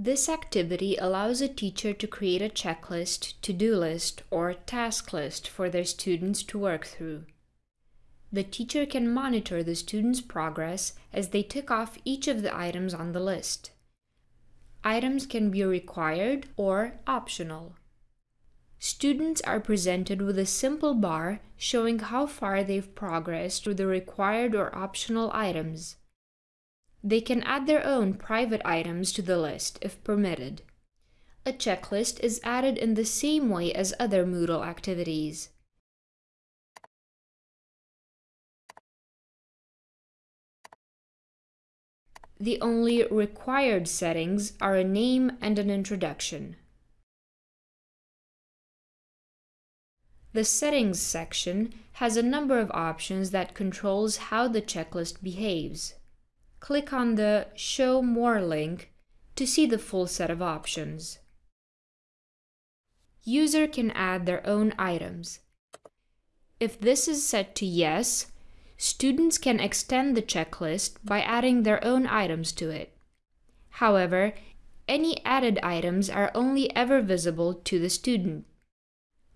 This activity allows a teacher to create a checklist, to-do list, or task list for their students to work through. The teacher can monitor the students' progress as they tick off each of the items on the list. Items can be required or optional. Students are presented with a simple bar showing how far they've progressed through the required or optional items. They can add their own private items to the list if permitted. A checklist is added in the same way as other Moodle activities. The only required settings are a name and an introduction. The Settings section has a number of options that controls how the checklist behaves click on the Show More link to see the full set of options. User can add their own items. If this is set to Yes, students can extend the checklist by adding their own items to it. However, any added items are only ever visible to the student.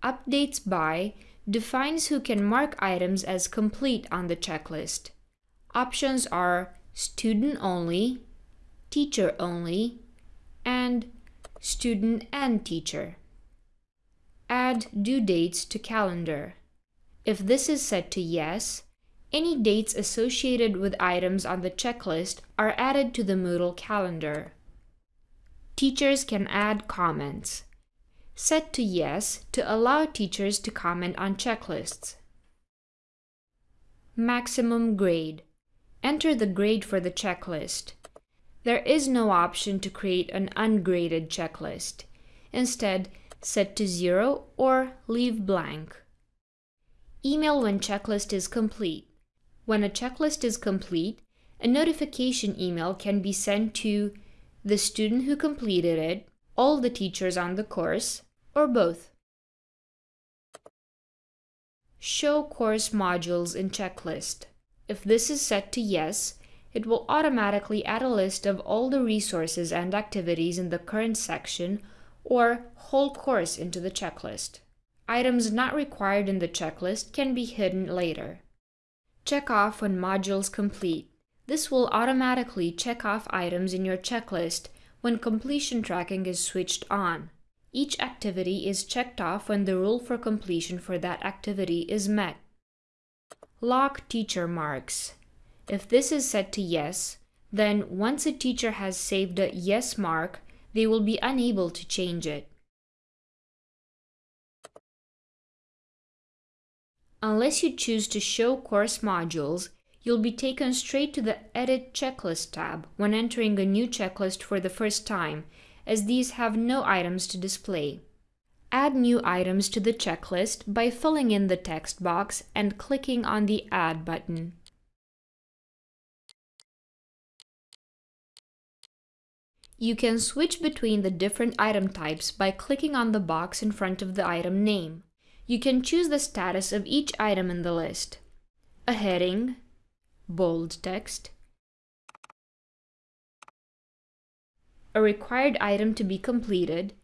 Updates by defines who can mark items as complete on the checklist. Options are student only, teacher only, and student and teacher. Add due dates to calendar. If this is set to yes, any dates associated with items on the checklist are added to the Moodle calendar. Teachers can add comments. Set to yes to allow teachers to comment on checklists. Maximum grade. Enter the grade for the checklist. There is no option to create an ungraded checklist. Instead, set to zero or leave blank. Email when checklist is complete. When a checklist is complete, a notification email can be sent to the student who completed it, all the teachers on the course, or both. Show course modules in checklist. If this is set to yes, it will automatically add a list of all the resources and activities in the current section or whole course into the checklist. Items not required in the checklist can be hidden later. Check off when modules complete. This will automatically check off items in your checklist when completion tracking is switched on. Each activity is checked off when the rule for completion for that activity is met. Lock teacher marks. If this is set to yes, then once a teacher has saved a yes mark, they will be unable to change it. Unless you choose to show course modules, you'll be taken straight to the Edit Checklist tab when entering a new checklist for the first time, as these have no items to display. Add new items to the checklist by filling in the text box and clicking on the Add button. You can switch between the different item types by clicking on the box in front of the item name. You can choose the status of each item in the list. A heading, bold text, a required item to be completed,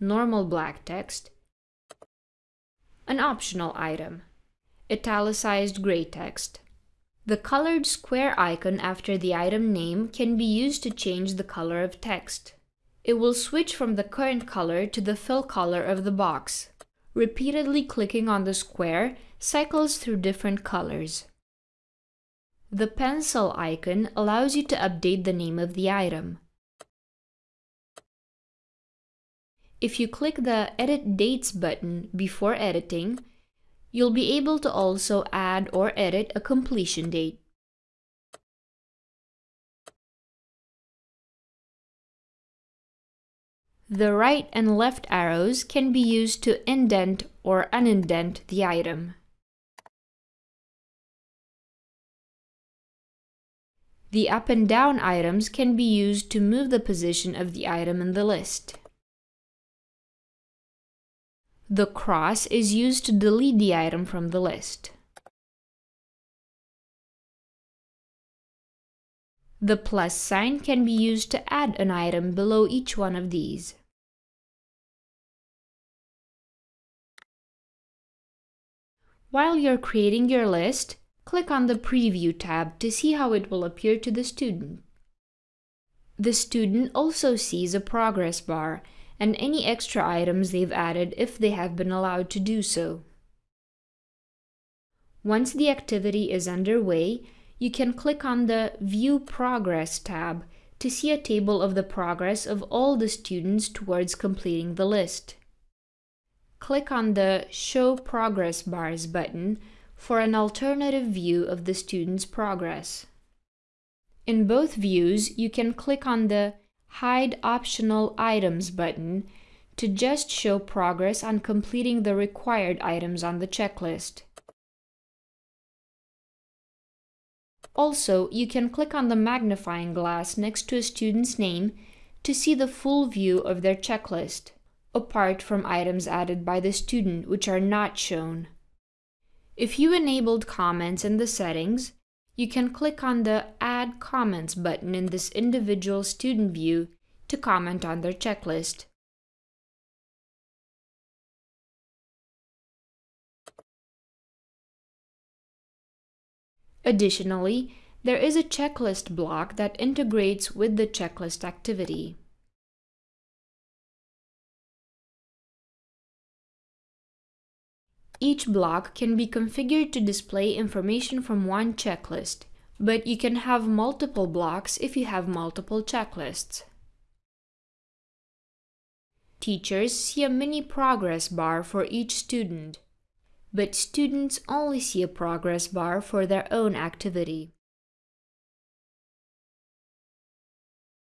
normal black text, an optional item, italicized gray text. The colored square icon after the item name can be used to change the color of text. It will switch from the current color to the fill color of the box. Repeatedly clicking on the square cycles through different colors. The pencil icon allows you to update the name of the item. If you click the Edit Dates button before editing, you'll be able to also add or edit a completion date. The right and left arrows can be used to indent or unindent the item. The up and down items can be used to move the position of the item in the list. The cross is used to delete the item from the list. The plus sign can be used to add an item below each one of these. While you're creating your list, click on the Preview tab to see how it will appear to the student. The student also sees a progress bar and any extra items they've added if they have been allowed to do so. Once the activity is underway, you can click on the View Progress tab to see a table of the progress of all the students towards completing the list. Click on the Show Progress Bars button for an alternative view of the student's progress. In both views, you can click on the Hide Optional Items button to just show progress on completing the required items on the checklist. Also, you can click on the magnifying glass next to a student's name to see the full view of their checklist, apart from items added by the student which are not shown. If you enabled comments in the settings, you can click on the Add Comments button in this individual student view to comment on their checklist. Additionally, there is a checklist block that integrates with the checklist activity. Each block can be configured to display information from one checklist, but you can have multiple blocks if you have multiple checklists. Teachers see a mini progress bar for each student but students only see a progress bar for their own activity.